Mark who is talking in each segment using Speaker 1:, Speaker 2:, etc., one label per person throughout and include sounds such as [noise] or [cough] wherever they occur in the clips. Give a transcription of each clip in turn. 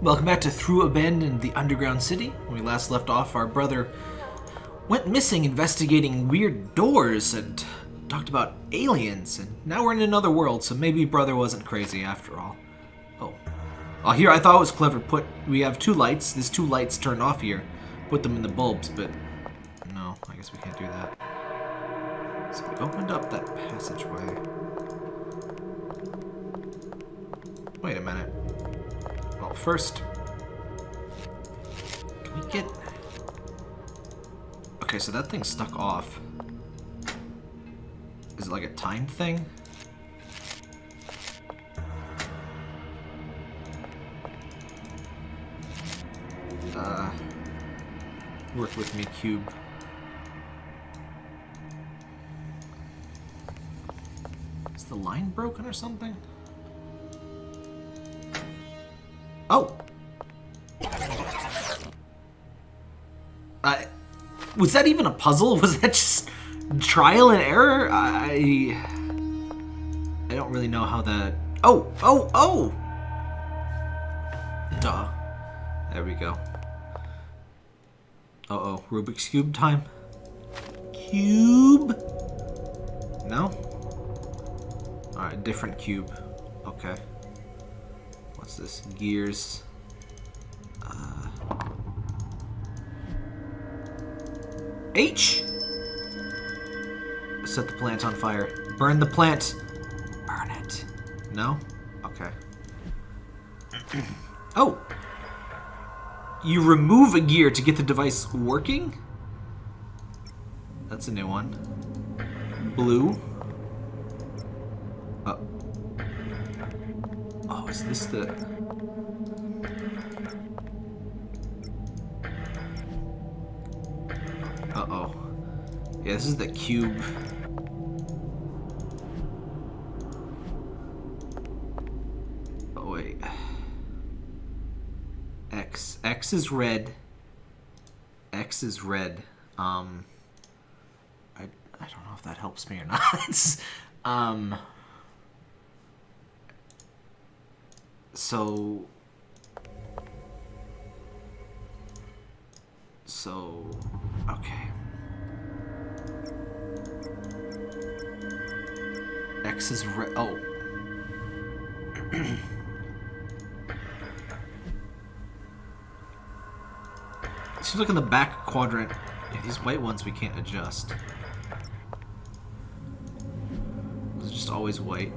Speaker 1: Welcome back to Through Abandoned, the underground city. When we last left off, our brother went missing investigating weird doors and talked about aliens, and now we're in another world, so maybe brother wasn't crazy after all. Oh. Oh, here, I thought it was clever. Put, we have two lights. There's two lights turned off here. Put them in the bulbs, but no, I guess we can't do that. So we opened up that passageway. Wait a minute. Well, first, can we get... Okay, so that thing's stuck off. Is it like a time thing? Uh, work with me, cube. Is the line broken or something? Oh! Uh, was that even a puzzle? [laughs] Was that just trial and error? I... I don't really know how that... Oh! Oh! Oh! Duh. There we go. Uh-oh. Rubik's Cube time? Cube? No? Alright, different cube. Okay. What's this? Gears. Uh, H! Set the plant on fire. Burn the plant! Burn it. No? Okay. [clears throat] oh! You remove a gear to get the device working? That's a new one. Blue. Uh, the... Uh-oh. Yeah, this is the cube. Oh, wait. X. X is red. X is red. Um... I, I don't know if that helps me or not. [laughs] um... So... So... Okay. X is red. Oh. [clears throat] Seems like in the back quadrant. Yeah, these white ones we can't adjust. It's just always white.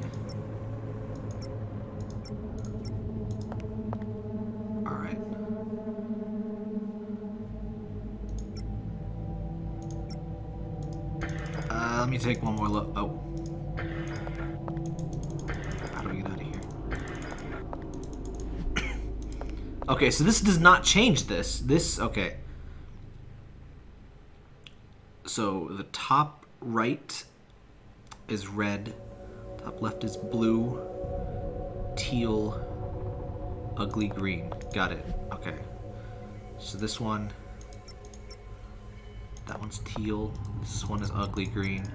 Speaker 1: Take one more look. Oh. How do we get out of here? [coughs] okay, so this does not change this. This, okay. So the top right is red, top left is blue, teal, ugly green. Got it. Okay. So this one, that one's teal, this one is ugly green.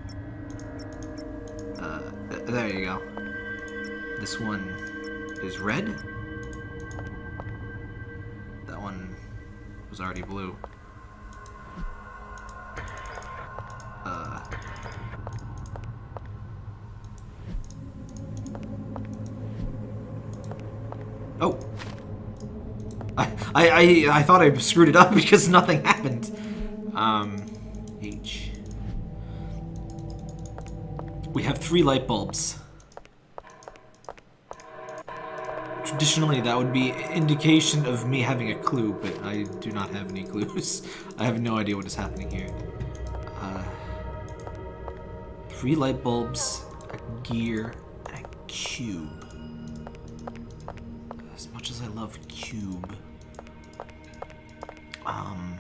Speaker 1: Uh, there you go. This one is red. That one was already blue. Uh, oh. I, I, I, I thought I screwed it up [laughs] because nothing happened. We have three light bulbs. Traditionally, that would be indication of me having a clue, but I do not have any clues. [laughs] I have no idea what is happening here. Uh, three light bulbs, a gear, and a cube. As much as I love cube, um,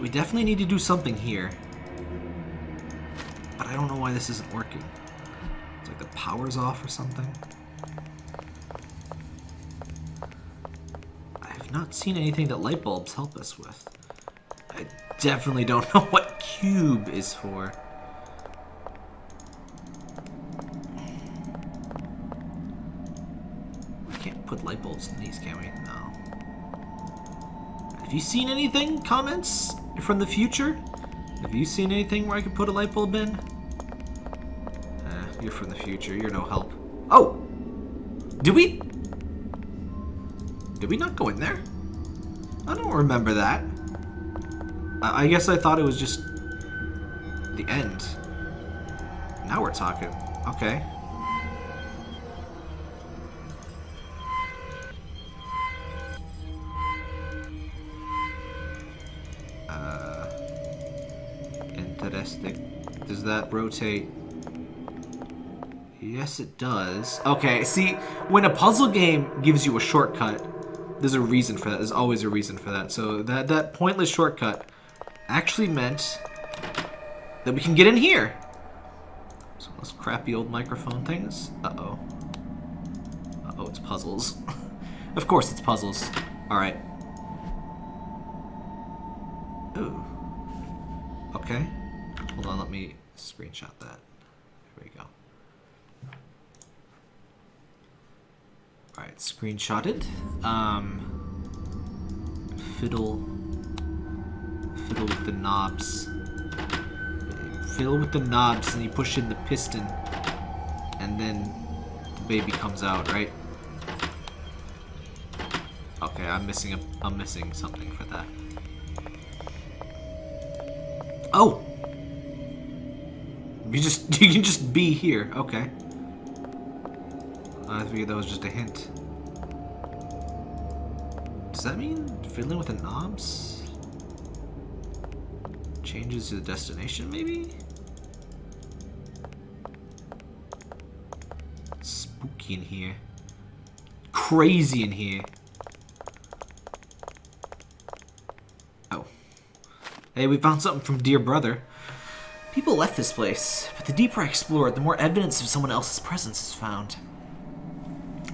Speaker 1: we definitely need to do something here. I don't know why this isn't working. It's like the power's off or something. I have not seen anything that light bulbs help us with. I definitely don't [laughs] know what cube is for. We can't put light bulbs in these, can we? No. Have you seen anything? Comments from the future? Have you seen anything where I could put a light bulb in? You're from the future. You're no help. Oh! Did we... Did we not go in there? I don't remember that. I, I guess I thought it was just the end. Now we're talking. Okay. Uh, interesting. Does that rotate? Yes, it does. Okay, see, when a puzzle game gives you a shortcut, there's a reason for that. There's always a reason for that. So that, that pointless shortcut actually meant that we can get in here. So those crappy old microphone things. Uh-oh. Uh-oh, it's puzzles. [laughs] of course it's puzzles. Alright. Ooh. Okay. Hold on, let me screenshot that. Here we go. Alright, screenshotted. Um, fiddle, fiddle with the knobs. Fiddle with the knobs and you push in the piston. And then the baby comes out, right? Okay, I'm missing a, I'm missing something for that. Oh! You just, [laughs] you can just be here, okay. Figured that was just a hint. Does that mean fiddling with the knobs changes the destination, maybe? Spooky in here. Crazy in here. Oh. Hey, we found something from Dear Brother. People left this place, but the deeper I explore, the more evidence of someone else's presence is found.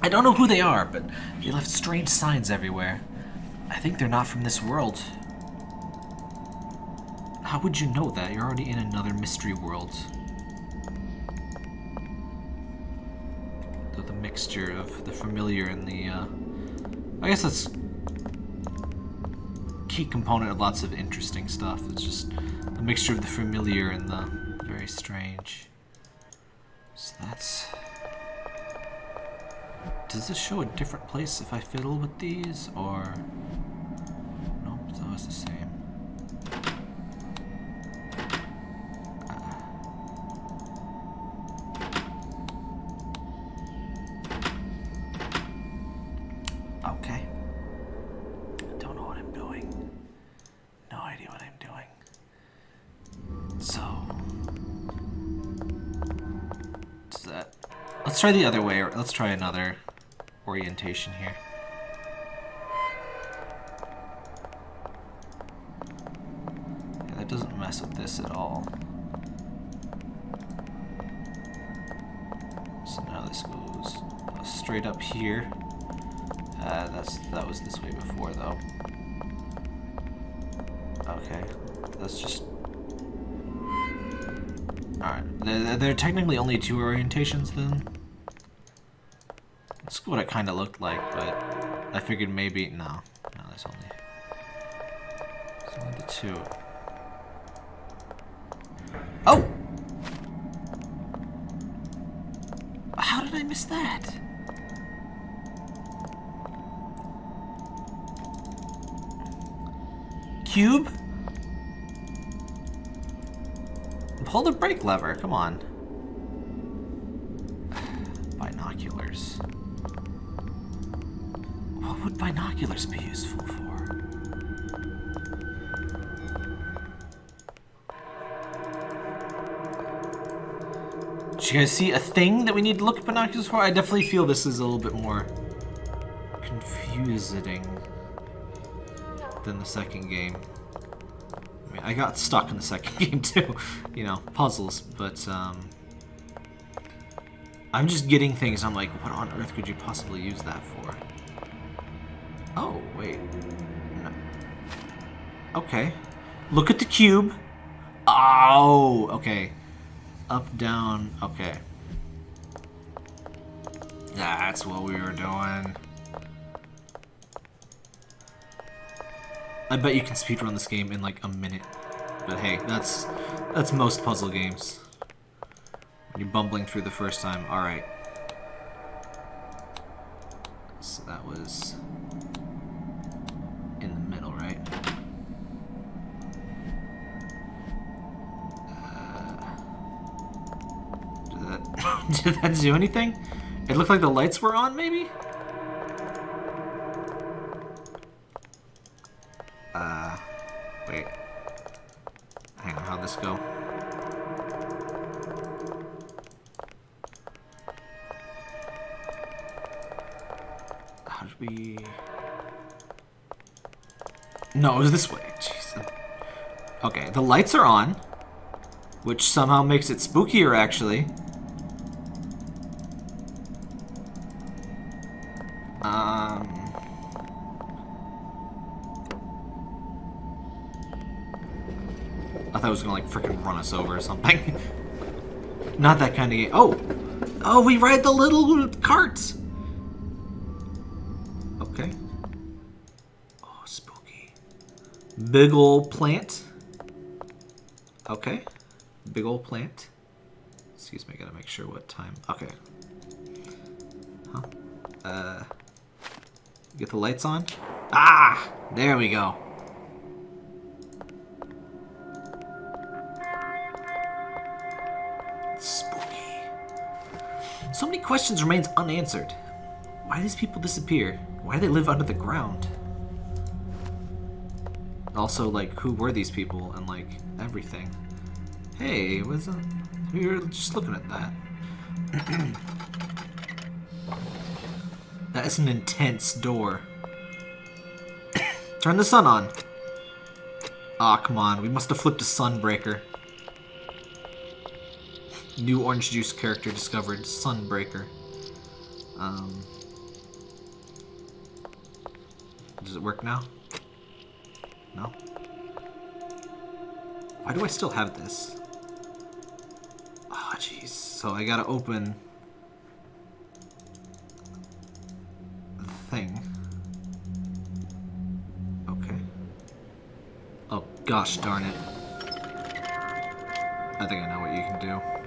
Speaker 1: I don't know who they are, but they left strange signs everywhere. I think they're not from this world. How would you know that? You're already in another mystery world. The, the mixture of the familiar and the, uh... I guess that's key component of lots of interesting stuff. It's just a mixture of the familiar and the very strange. So that's... Does this show a different place if I fiddle with these, or... Nope, it's always the same. Try the other way, let's try another orientation here. Yeah, that doesn't mess with this at all. So now this goes straight up here. Uh, that's that was this way before though. Okay, that's just. Alright, there, there are technically only two orientations then. What it kind of looked like, but I figured maybe... No. No, there's only... There's only the two. Oh! How did I miss that? Cube? Pull the brake lever, come on. Binoculars. What would binoculars be useful for? Do you guys see a thing that we need to look at binoculars for? I definitely feel this is a little bit more confusing than the second game. I mean, I got stuck in the second [laughs] game too, you know, puzzles, but um, I'm just getting things. I'm like, what on earth could you possibly use that for? Oh, wait. No. Okay. Look at the cube. Oh, okay. Up, down, okay. That's what we were doing. I bet you can speedrun this game in like a minute. But hey, that's that's most puzzle games. When you're bumbling through the first time. Alright. So that was in the middle, right? Uh, did that, [laughs] did that do anything? It looked like the lights were on, maybe? Uh, wait. Hang on, how'd this go? How did we... No, it was this way. Jeez. Okay, the lights are on, which somehow makes it spookier, actually. Thought was gonna like freaking run us over or something. [laughs] Not that kind of game. Oh! Oh, we ride the little carts! Okay. Oh, spooky. Big ol' plant. Okay. Big ol' plant. Excuse me, I gotta make sure what time. Okay. Huh? Uh. Get the lights on? Ah! There we go. Questions remains unanswered. Why do these people disappear? Why do they live under the ground? Also, like, who were these people and, like, everything? Hey, was uh, we were just looking at that. [clears throat] that is an intense door. [coughs] Turn the sun on. Aw, oh, come on. We must have flipped a Sunbreaker. New orange juice character discovered. Sunbreaker. Um, does it work now? No? Why do I still have this? Oh, jeez. So I gotta open the thing. Okay. Oh, gosh darn it. I think I know what you can do.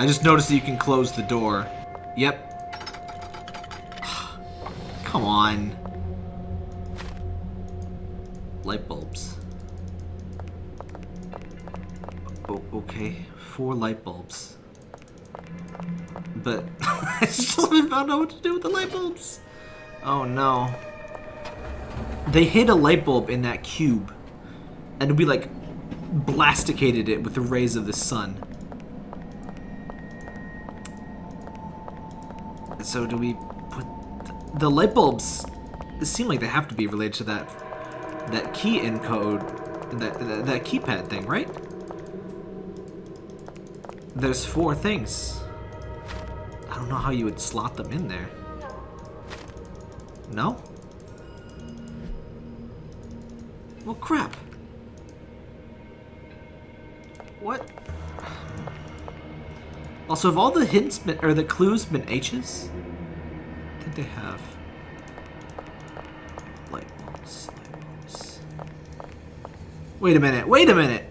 Speaker 1: I just noticed that you can close the door. Yep. [sighs] Come on. Light bulbs. Okay, four light bulbs. But [laughs] I still haven't found out what to do with the light bulbs. Oh no. They hid a light bulb in that cube. And we like blasticated it with the rays of the sun. So do we put the light bulbs seem like they have to be related to that that key encode that, that that keypad thing, right? There's four things. I don't know how you would slot them in there. No? Well, crap. What? Also, have all the hints been, or the clues been H's? I think they have. Light bulbs, light bulbs. Wait a minute, wait a minute!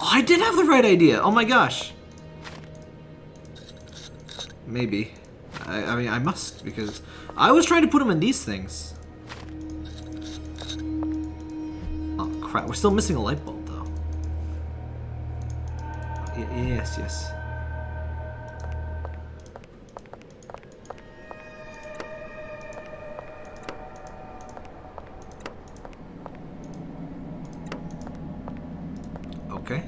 Speaker 1: Oh, I did have the right idea! Oh my gosh! Maybe. I, I mean, I must, because I was trying to put them in these things. Oh crap, we're still missing a light bulb. Yes, yes. Okay.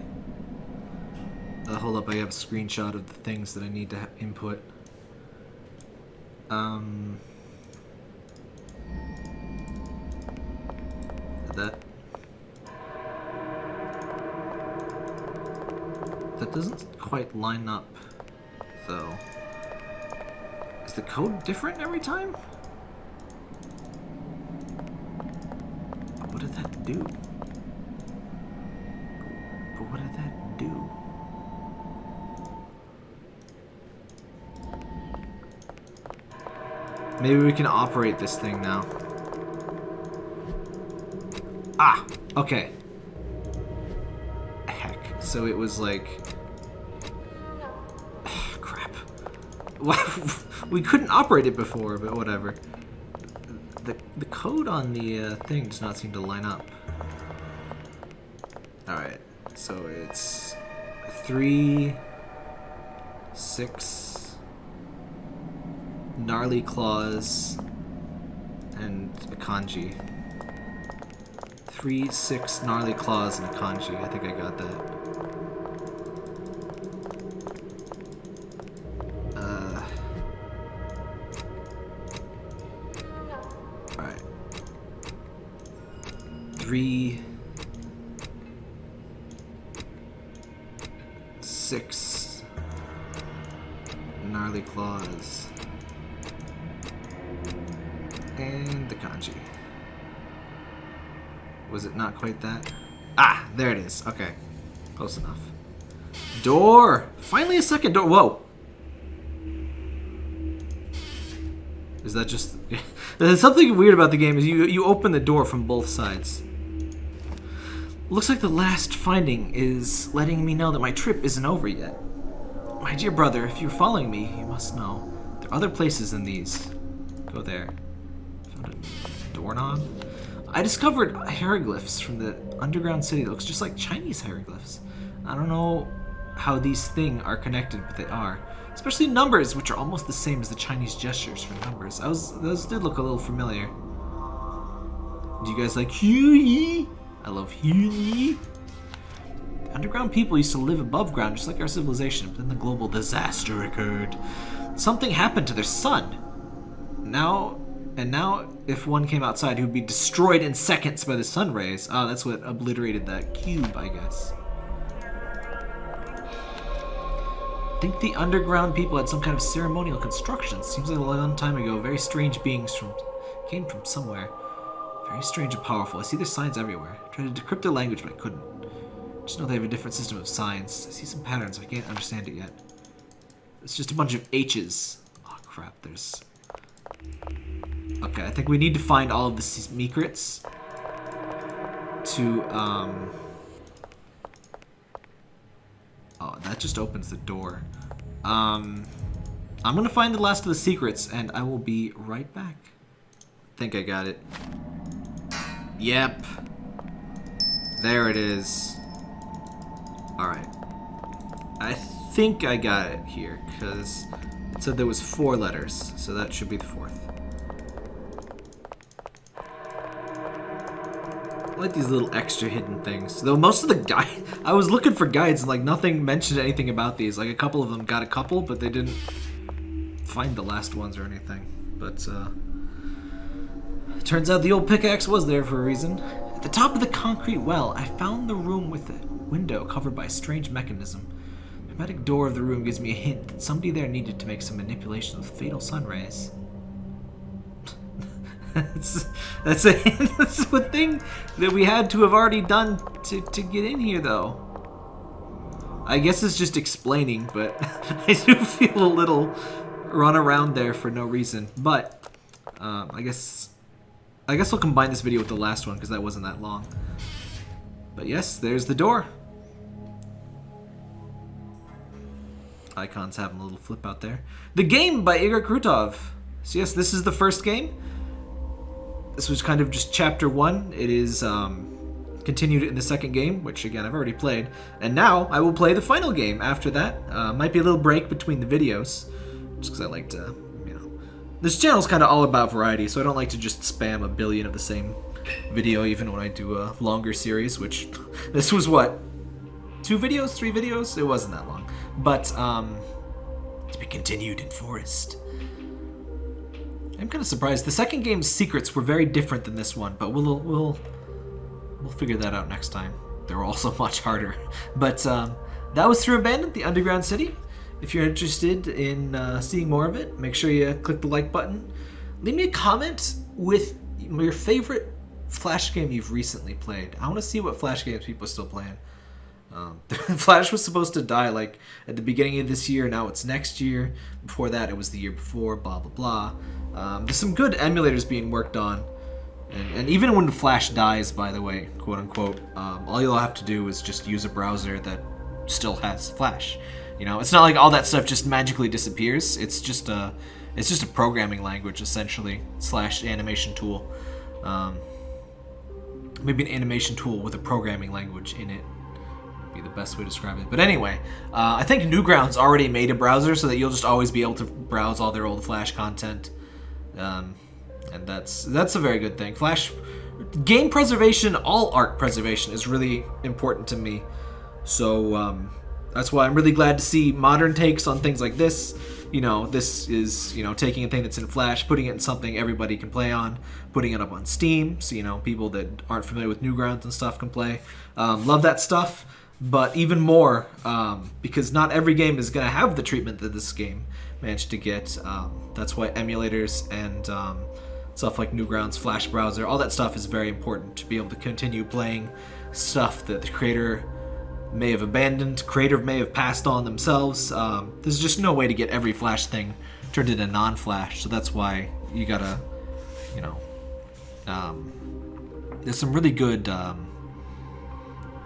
Speaker 1: Uh, hold up, I have a screenshot of the things that I need to input. Um... That That doesn't quite line up, though. Is the code different every time? What did that do? But what did that do? Maybe we can operate this thing now. Ah, okay. Heck. So it was like... [laughs] we couldn't operate it before, but whatever. The, the code on the uh, thing does not seem to line up. Alright, so it's three, six, gnarly claws, and a kanji. Three, six gnarly claws and a kanji. I think I got that. Three... Six... Gnarly claws. And the kanji. Was it not quite that? Ah, there it is. Okay. Close enough. Door! Finally a second door. Whoa! Is that just... [laughs] There's something weird about the game is you, you open the door from both sides. Looks like the last finding is letting me know that my trip isn't over yet. My dear brother, if you're following me, you must know. There are other places than these. Go there. Found a doorknob? I discovered hieroglyphs from the underground city that looks just like Chinese hieroglyphs. I don't know how these things are connected, but they are. Especially numbers, which are almost the same as the Chinese gestures for numbers. I was, those did look a little familiar. Do you guys like Huey? I love. The underground people used to live above ground just like our civilization, but then the global disaster occurred. Something happened to their sun. Now and now, if one came outside, he would be destroyed in seconds by the sun rays. Oh, that's what obliterated that cube, I guess. I think the underground people had some kind of ceremonial construction. Seems like a long time ago, very strange beings from came from somewhere. Very strange and powerful. I see their signs everywhere. I tried to decrypt their language, but I couldn't. Just know they have a different system of signs. I see some patterns, I can't understand it yet. It's just a bunch of H's. Oh crap, there's Okay, I think we need to find all of the secrets to, um... Oh, that just opens the door. Um, I'm gonna find the last of the secrets, and I will be right back. I think I got it. Yep. There it is. Alright. I think I got it here, because it said there was four letters, so that should be the fourth. like these little extra hidden things. Though most of the guide, [laughs] I was looking for guides and like nothing mentioned anything about these. Like a couple of them got a couple, but they didn't find the last ones or anything. But uh, turns out the old pickaxe was there for a reason. At the top of the concrete well, I found the room with a window covered by a strange mechanism. The hermetic door of the room gives me a hint that somebody there needed to make some manipulation with fatal sun rays that's that's a [laughs] that's a thing that we had to have already done to to get in here, though. I guess it's just explaining, but [laughs] I do feel a little run around there for no reason. But um, I guess I guess I'll combine this video with the last one because that wasn't that long. But yes, there's the door. Icons having a little flip out there. The Game by Igor Krutov. So yes, this is the first game. This was kind of just chapter one. It is um, continued in the second game, which again I've already played. And now I will play the final game after that. Uh, might be a little break between the videos, just because I like to. This channel is kind of all about variety, so I don't like to just spam a billion of the same video, even when I do a longer series, which [laughs] this was what? Two videos? Three videos? It wasn't that long. But, um, to be continued in Forest. I'm kind of surprised. The second game's secrets were very different than this one, but we'll we'll we'll figure that out next time. They were also much harder. [laughs] But um, that was through Abandoned, the underground city. If you're interested in uh, seeing more of it, make sure you click the like button. Leave me a comment with your favorite Flash game you've recently played. I want to see what Flash games people are still playing. Um, [laughs] Flash was supposed to die like at the beginning of this year. Now it's next year. Before that, it was the year before. Blah blah blah. Um, there's some good emulators being worked on. And, and even when Flash dies, by the way, quote unquote, um, all you'll have to do is just use a browser that still has Flash. You know, it's not like all that stuff just magically disappears. It's just a, it's just a programming language essentially slash animation tool. Um, maybe an animation tool with a programming language in it be the best way to describe it. But anyway, uh, I think Newgrounds already made a browser so that you'll just always be able to browse all their old Flash content. Um, and that's that's a very good thing. Flash game preservation, all art preservation is really important to me. So um, that's why I'm really glad to see modern takes on things like this. You know, this is you know taking a thing that's in Flash, putting it in something everybody can play on, putting it up on Steam, so you know people that aren't familiar with Newgrounds and stuff can play. Um, love that stuff, but even more um, because not every game is going to have the treatment that this game managed to get. Um, that's why emulators and um, stuff like Newgrounds, Flash browser, all that stuff is very important to be able to continue playing stuff that the creator may have abandoned, creator may have passed on themselves. Um, there's just no way to get every Flash thing turned into non-Flash, so that's why you gotta, you know, um, there's some really good um,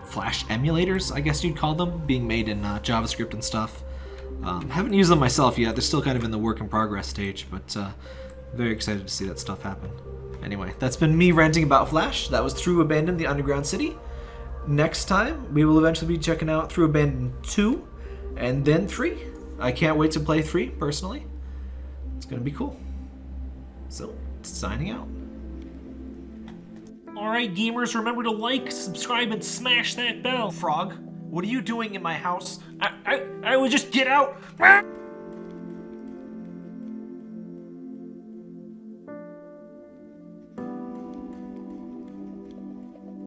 Speaker 1: Flash emulators, I guess you'd call them, being made in uh, JavaScript and stuff. Um, haven't used them myself yet. They're still kind of in the work in progress stage, but uh, very excited to see that stuff happen. Anyway, that's been me ranting about Flash. That was Through Abandon, the Underground City. Next time, we will eventually be checking out Through Abandon 2 and then 3. I can't wait to play 3, personally. It's going to be cool. So, signing out.
Speaker 2: Alright, gamers, remember to like, subscribe, and smash that bell.
Speaker 1: Frog, what are you doing in my house?
Speaker 2: I, I, I will just get out.